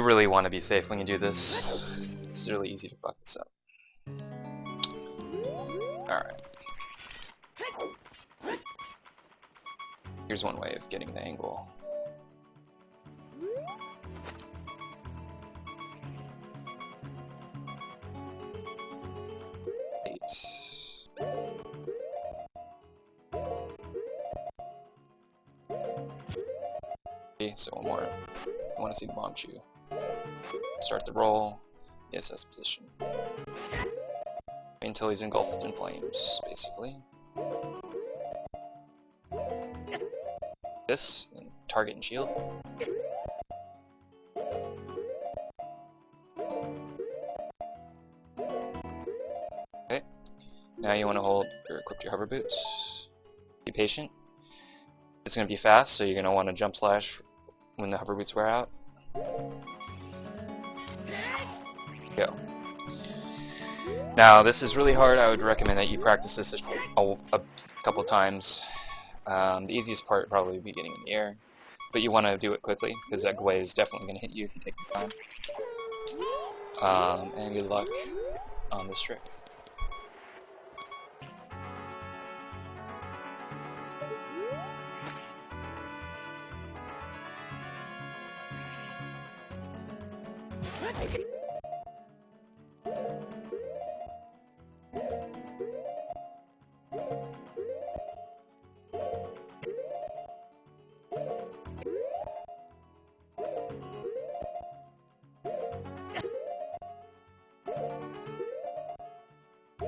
really want to be safe when you do this. It's really easy to fuck this up. Alright. Here's one way of getting the angle. Okay, so one more. I want to see the Bombchu. Start the roll. ESS position. Until he's engulfed in flames, basically. This, and target and shield. Okay. Now you want to hold or equip your hover boots. Be patient. It's going to be fast, so you're going to want to jump slash when the hover boots wear out. Go. Now, this is really hard. I would recommend that you practice this a, a couple times. Um, the easiest part probably be getting in the air, but you want to do it quickly because that glaive is definitely going to hit you if you take the time. Um, and good luck on this trick. Okay.